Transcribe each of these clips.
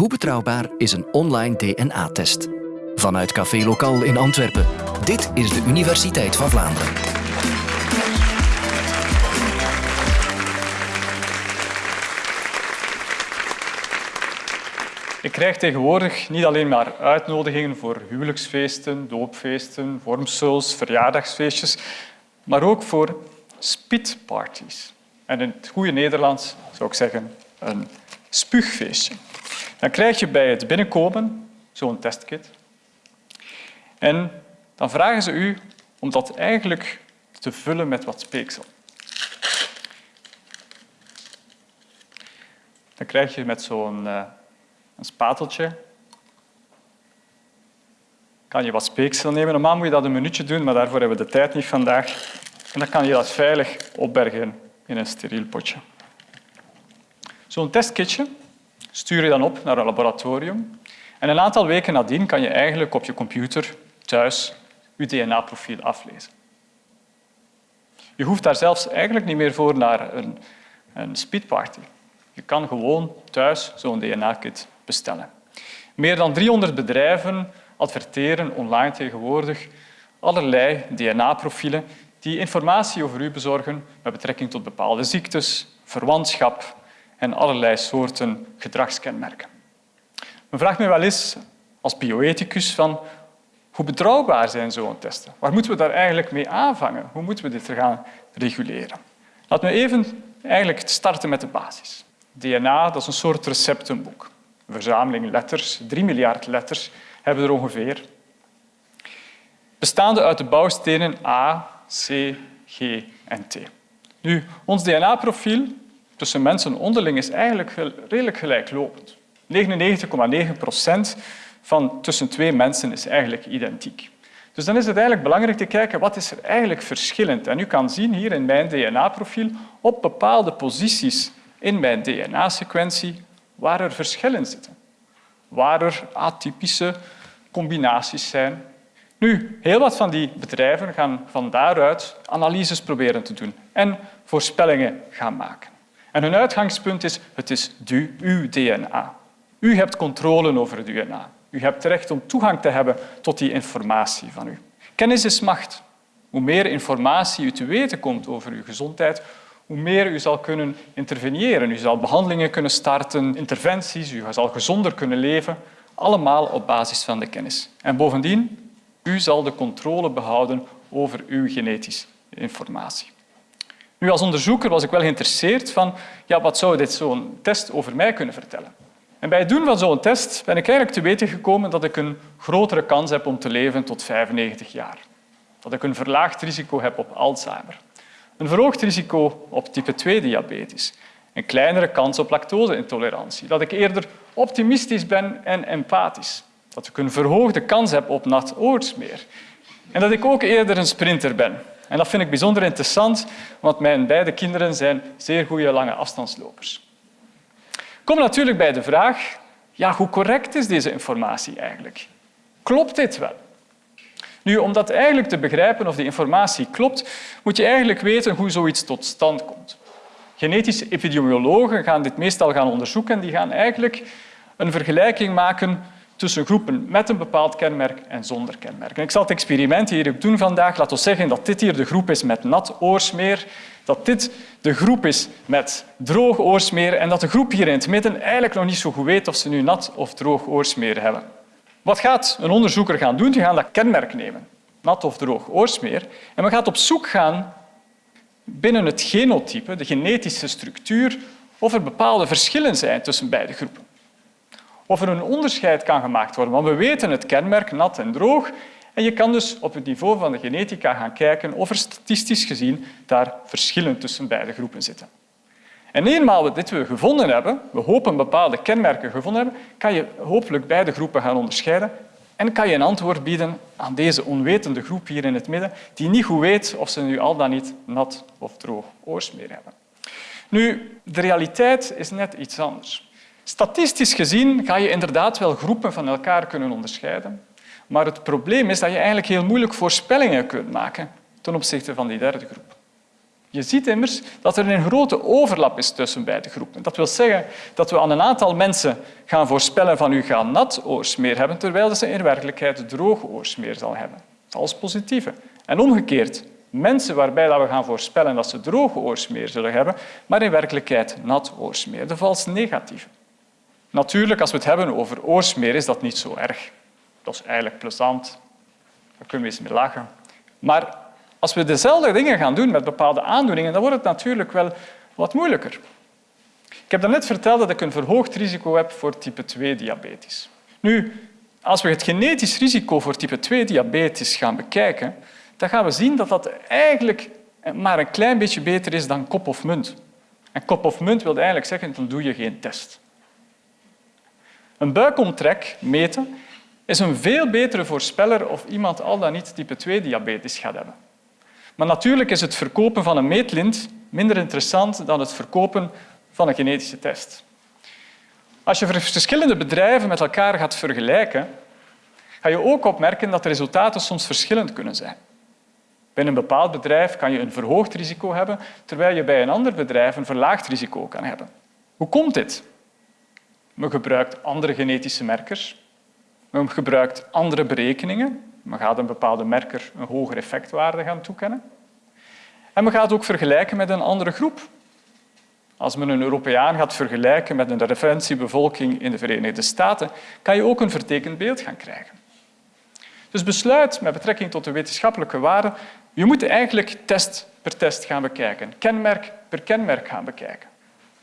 Hoe betrouwbaar is een online DNA-test? Vanuit Café Lokaal in Antwerpen. Dit is de Universiteit van Vlaanderen. Ik krijg tegenwoordig niet alleen maar uitnodigingen voor huwelijksfeesten, doopfeesten, vormsels, verjaardagsfeestjes, maar ook voor spitparties. En in het goede Nederlands zou ik zeggen een spuugfeestje. Dan krijg je bij het binnenkomen zo'n testkit. En dan vragen ze u om dat eigenlijk te vullen met wat speeksel. Dan krijg je met zo'n een spateltje kan je wat speeksel nemen. Normaal moet je dat een minuutje doen, maar daarvoor hebben we de tijd niet vandaag. En dan kan je dat veilig opbergen in een steriel potje. Zo'n testkitje stuur je dan op naar een laboratorium. En een aantal weken nadien kan je eigenlijk op je computer thuis je DNA-profiel aflezen. Je hoeft daar zelfs eigenlijk niet meer voor naar een, een speedparty. Je kan gewoon thuis zo'n DNA-kit bestellen. Meer dan 300 bedrijven adverteren online tegenwoordig allerlei DNA-profielen die informatie over u bezorgen met betrekking tot bepaalde ziektes, verwantschap en allerlei soorten gedragskenmerken. Men vraagt me wel eens als bioethicus van hoe betrouwbaar zijn zo'n testen? Waar moeten we daar eigenlijk mee aanvangen? Hoe moeten we dit gaan reguleren? Laten we even eigenlijk starten met de basis. DNA dat is een soort receptenboek. Een verzameling letters, drie miljard letters hebben er ongeveer. Bestaande uit de bouwstenen A, C, G en T. Nu, ons DNA-profiel tussen mensen onderling is eigenlijk redelijk gelijklopend. 99,9 procent van tussen twee mensen is eigenlijk identiek. Dus dan is het eigenlijk belangrijk te kijken wat is er eigenlijk verschillend. En u kan zien hier in mijn DNA-profiel op bepaalde posities in mijn DNA-sequentie waar er verschillen zitten. Waar er atypische combinaties zijn nu, heel wat van die bedrijven gaan van daaruit analyses proberen te doen en voorspellingen gaan maken. En hun uitgangspunt is, het is uw DNA. U hebt controle over het DNA. U hebt recht om toegang te hebben tot die informatie van u. Kennis is macht. Hoe meer informatie u te weten komt over uw gezondheid, hoe meer u zal kunnen interveneren. U zal behandelingen kunnen starten, interventies, u zal gezonder kunnen leven, allemaal op basis van de kennis. En bovendien, u zal de controle behouden over uw genetische informatie. Nu, als onderzoeker was ik wel geïnteresseerd van ja, wat zou dit zo'n test over mij kunnen vertellen. En bij het doen van zo'n test ben ik eigenlijk te weten gekomen dat ik een grotere kans heb om te leven tot 95 jaar. Dat ik een verlaagd risico heb op Alzheimer. Een verhoogd risico op type 2-diabetes. Een kleinere kans op lactoseintolerantie. Dat ik eerder optimistisch ben en empathisch. Dat ik een verhoogde kans heb op nat oorsmeer. En dat ik ook eerder een sprinter ben. En dat vind ik bijzonder interessant, want mijn beide kinderen zijn zeer goede lange afstandslopers. Kom natuurlijk bij de vraag, ja, hoe correct is deze informatie eigenlijk? Klopt dit wel? Nu, om dat eigenlijk te begrijpen of die informatie klopt, moet je eigenlijk weten hoe zoiets tot stand komt. Genetische epidemiologen gaan dit meestal gaan onderzoeken en die gaan eigenlijk een vergelijking maken tussen groepen met een bepaald kenmerk en zonder kenmerk. ik zal het experiment hier ook doen vandaag. Laten we zeggen dat dit hier de groep is met nat oorsmeer, dat dit de groep is met droog oorsmeer en dat de groep hier in het midden eigenlijk nog niet zo goed weet of ze nu nat of droog oorsmeer hebben. Wat gaat een onderzoeker gaan doen? Die gaat dat kenmerk nemen, nat of droog oorsmeer, en we gaan op zoek gaan binnen het genotype, de genetische structuur, of er bepaalde verschillen zijn tussen beide groepen of er een onderscheid kan gemaakt worden. Want we weten het kenmerk nat en droog en je kan dus op het niveau van de genetica gaan kijken of er statistisch gezien daar verschillen tussen beide groepen zitten. En eenmaal we dit gevonden hebben, we hopen bepaalde kenmerken gevonden hebben, kan je hopelijk beide groepen gaan onderscheiden en kan je een antwoord bieden aan deze onwetende groep hier in het midden, die niet goed weet of ze nu al dan niet nat of droog oorsmeer hebben. Nu, de realiteit is net iets anders. Statistisch gezien ga je inderdaad wel groepen van elkaar kunnen onderscheiden, maar het probleem is dat je eigenlijk heel moeilijk voorspellingen kunt maken ten opzichte van die derde groep. Je ziet immers dat er een grote overlap is tussen beide groepen. Dat wil zeggen dat we aan een aantal mensen gaan voorspellen van u gaat nat oorsmeer hebben, terwijl ze in werkelijkheid droog oorsmeer zal hebben. Als positieve. En omgekeerd, mensen waarbij we gaan voorspellen dat ze droge oorsmeer zullen hebben, maar in werkelijkheid nat oorsmeer. De vals negatieve. Natuurlijk, als we het hebben over oorsmeer, is dat niet zo erg. Dat is eigenlijk plezant. Daar kunnen we eens mee lachen. Maar als we dezelfde dingen gaan doen met bepaalde aandoeningen, dan wordt het natuurlijk wel wat moeilijker. Ik heb net verteld dat ik een verhoogd risico heb voor type 2-diabetes. Nu, als we het genetisch risico voor type 2-diabetes gaan bekijken, dan gaan we zien dat dat eigenlijk maar een klein beetje beter is dan kop of munt. En kop of munt wil eigenlijk zeggen, dan doe je geen test. Een buikomtrek meten is een veel betere voorspeller of iemand al dan niet type 2-diabetes gaat hebben. Maar natuurlijk is het verkopen van een meetlint minder interessant dan het verkopen van een genetische test. Als je verschillende bedrijven met elkaar gaat vergelijken, ga je ook opmerken dat de resultaten soms verschillend kunnen zijn. Bij een bepaald bedrijf kan je een verhoogd risico hebben, terwijl je bij een ander bedrijf een verlaagd risico kan hebben. Hoe komt dit? Men gebruikt andere genetische merkers. Men gebruikt andere berekeningen. Men gaat een bepaalde merker een hogere effectwaarde gaan toekennen. En men gaat ook vergelijken met een andere groep. Als men een Europeaan gaat vergelijken met een referentiebevolking in de Verenigde Staten, kan je ook een vertekend beeld gaan krijgen. Dus besluit met betrekking tot de wetenschappelijke waarden, je moet eigenlijk test per test gaan bekijken, kenmerk per kenmerk gaan bekijken.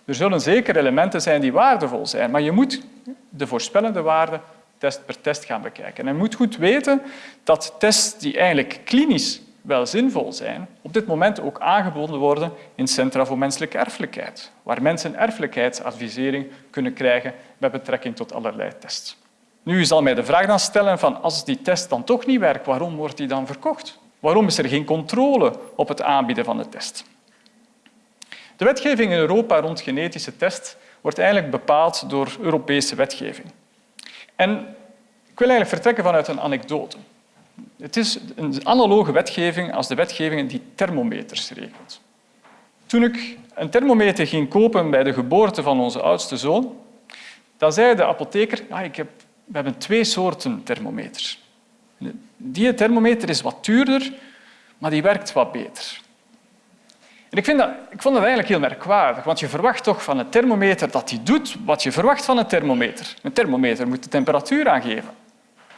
Er zullen zeker elementen zijn die waardevol zijn, maar je moet de voorspellende waarden test per test gaan bekijken. En je moet goed weten dat tests die eigenlijk klinisch wel zinvol zijn, op dit moment ook aangeboden worden in Centra voor Menselijke Erfelijkheid, waar mensen erfelijkheidsadvisering kunnen krijgen met betrekking tot allerlei tests. Nu zal mij de vraag dan stellen van als die test dan toch niet werkt, waarom wordt die dan verkocht? Waarom is er geen controle op het aanbieden van de test? De wetgeving in Europa rond genetische test wordt eigenlijk bepaald door Europese wetgeving. En ik wil eigenlijk vertrekken vanuit een anekdote. Het is een analoge wetgeving als de wetgeving die thermometers regelt. Toen ik een thermometer ging kopen bij de geboorte van onze oudste zoon, dan zei de apotheker, ja, ik heb, we hebben twee soorten thermometers. Die thermometer is wat duurder, maar die werkt wat beter. En ik, vind dat, ik vond dat eigenlijk heel merkwaardig, want je verwacht toch van een thermometer dat die doet wat je verwacht van een thermometer. Een thermometer moet de temperatuur aangeven.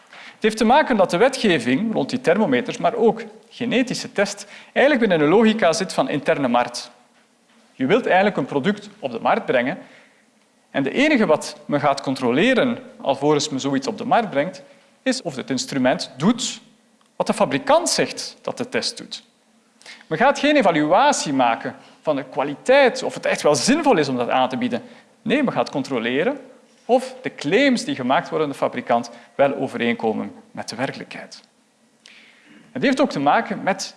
Het heeft te maken dat de wetgeving rond die thermometers, maar ook genetische test, eigenlijk binnen een logica zit van interne markt. Je wilt eigenlijk een product op de markt brengen en de enige wat men gaat controleren alvorens men zoiets op de markt brengt, is of het instrument doet wat de fabrikant zegt dat de test doet. Men gaat geen evaluatie maken van de kwaliteit, of het echt wel zinvol is om dat aan te bieden. Nee, men gaat controleren of de claims die gemaakt worden door de fabrikant wel overeenkomen met de werkelijkheid. Het heeft ook te maken met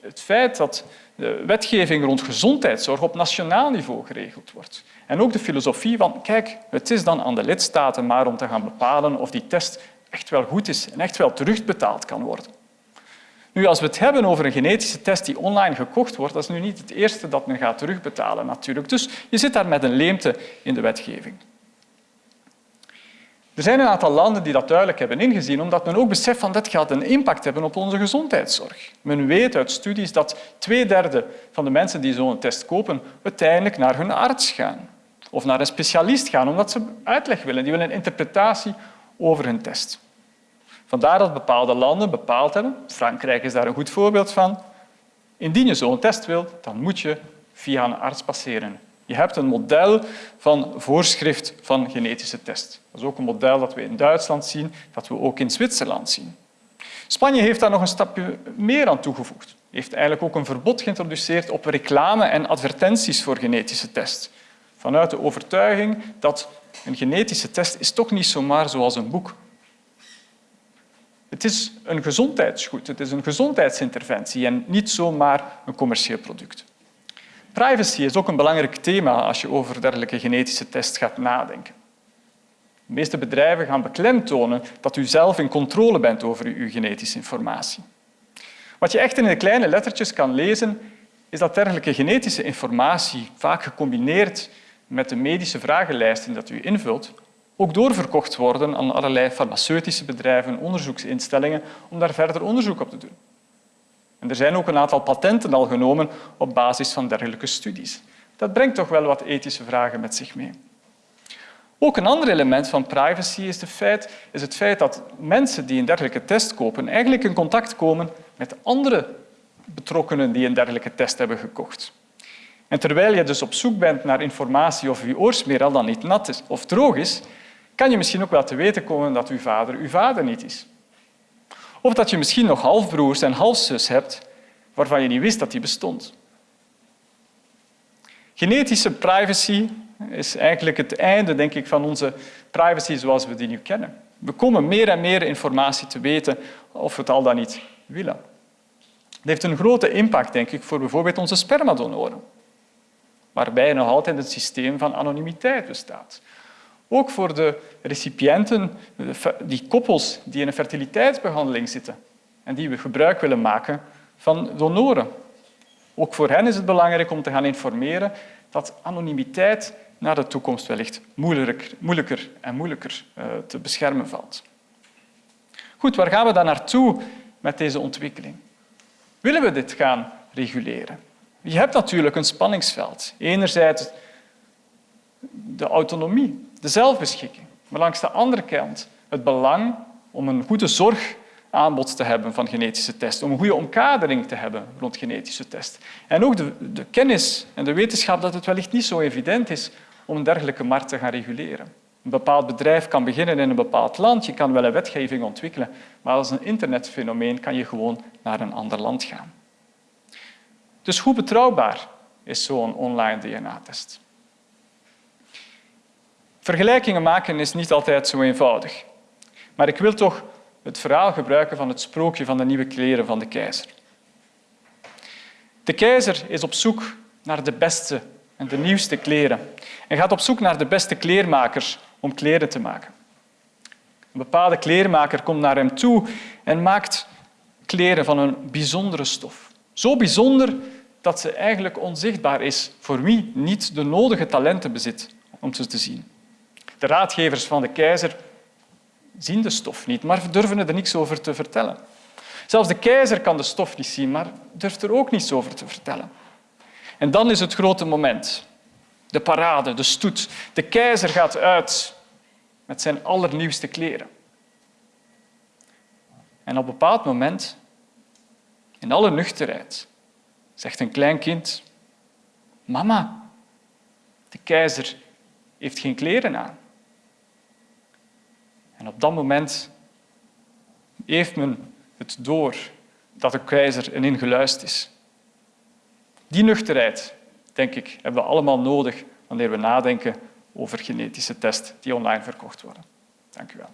het feit dat de wetgeving rond gezondheidszorg op nationaal niveau geregeld wordt. En ook de filosofie van, kijk, het is dan aan de lidstaten maar om te gaan bepalen of die test echt wel goed is en echt wel terugbetaald kan worden. Nu, als we het hebben over een genetische test die online gekocht wordt, dat is nu niet het eerste dat men gaat terugbetalen natuurlijk. Dus je zit daar met een leemte in de wetgeving. Er zijn een aantal landen die dat duidelijk hebben ingezien, omdat men ook beseft dat dit gaat een impact hebben op onze gezondheidszorg. Men weet uit studies dat twee derde van de mensen die zo'n test kopen uiteindelijk naar hun arts gaan of naar een specialist gaan, omdat ze uitleg willen. Die willen een interpretatie over hun test. Vandaar dat bepaalde landen bepaald hebben, Frankrijk is daar een goed voorbeeld van, indien je zo'n test wilt, dan moet je via een arts passeren. Je hebt een model van voorschrift van genetische test. Dat is ook een model dat we in Duitsland zien, dat we ook in Zwitserland zien. Spanje heeft daar nog een stapje meer aan toegevoegd. Heeft eigenlijk ook een verbod geïntroduceerd op reclame en advertenties voor genetische test. Vanuit de overtuiging dat een genetische test is toch niet zomaar zoals een boek. Het is een gezondheidsgoed, het is een gezondheidsinterventie en niet zomaar een commercieel product. Privacy is ook een belangrijk thema als je over dergelijke genetische tests gaat nadenken. De meeste bedrijven gaan beklemtonen dat u zelf in controle bent over uw genetische informatie. Wat je echt in de kleine lettertjes kan lezen, is dat dergelijke genetische informatie, vaak gecombineerd met de medische vragenlijsten dat u invult, ook doorverkocht worden aan allerlei farmaceutische bedrijven, onderzoeksinstellingen, om daar verder onderzoek op te doen. En er zijn ook een aantal patenten al genomen op basis van dergelijke studies. Dat brengt toch wel wat ethische vragen met zich mee. Ook een ander element van privacy is, feit, is het feit dat mensen die een dergelijke test kopen eigenlijk in contact komen met andere betrokkenen die een dergelijke test hebben gekocht. En terwijl je dus op zoek bent naar informatie of je oorsmeer al dan niet nat is of droog is, kan je misschien ook wel te weten komen dat uw vader uw vader niet is. Of dat je misschien nog halfbroers en halfzus hebt waarvan je niet wist dat die bestond. Genetische privacy is eigenlijk het einde denk ik, van onze privacy zoals we die nu kennen. We komen meer en meer informatie te weten of we het al dan niet willen. Het heeft een grote impact denk ik, voor bijvoorbeeld onze spermadonoren, waarbij nog altijd een systeem van anonimiteit bestaat. Ook voor de recipiënten, die koppels die in een fertiliteitsbehandeling zitten en die we gebruik willen maken van donoren. Ook voor hen is het belangrijk om te gaan informeren dat anonimiteit naar de toekomst wellicht moeilijker, moeilijker en moeilijker eh, te beschermen valt. Goed, waar gaan we dan naartoe met deze ontwikkeling? Willen we dit gaan reguleren? Je hebt natuurlijk een spanningsveld. Enerzijds de autonomie, de zelfbeschikking, maar langs de andere kant het belang om een goede zorgaanbod te hebben van genetische testen, om een goede omkadering te hebben rond genetische testen. En ook de, de kennis en de wetenschap dat het wellicht niet zo evident is om een dergelijke markt te gaan reguleren. Een bepaald bedrijf kan beginnen in een bepaald land, je kan wel een wetgeving ontwikkelen, maar als een internetfenomeen kan je gewoon naar een ander land gaan. Dus hoe betrouwbaar is zo'n online DNA-test? Vergelijkingen maken is niet altijd zo eenvoudig. Maar ik wil toch het verhaal gebruiken van het sprookje van de nieuwe kleren van de keizer. De keizer is op zoek naar de beste en de nieuwste kleren en gaat op zoek naar de beste kleermakers om kleren te maken. Een bepaalde kleermaker komt naar hem toe en maakt kleren van een bijzondere stof. Zo bijzonder dat ze eigenlijk onzichtbaar is voor wie niet de nodige talenten bezit om ze te zien. De raadgevers van de keizer zien de stof niet, maar durven er niets over te vertellen. Zelfs de keizer kan de stof niet zien, maar durft er ook niets over te vertellen. En dan is het grote moment. De parade, de stoet. De keizer gaat uit met zijn allernieuwste kleren. En op een bepaald moment, in alle nuchterheid, zegt een klein kind, mama, de keizer heeft geen kleren aan. En op dat moment heeft men het door dat de keizer erin geluisterd is. Die nuchterheid, denk ik, hebben we allemaal nodig wanneer we nadenken over genetische tests die online verkocht worden. Dank u wel.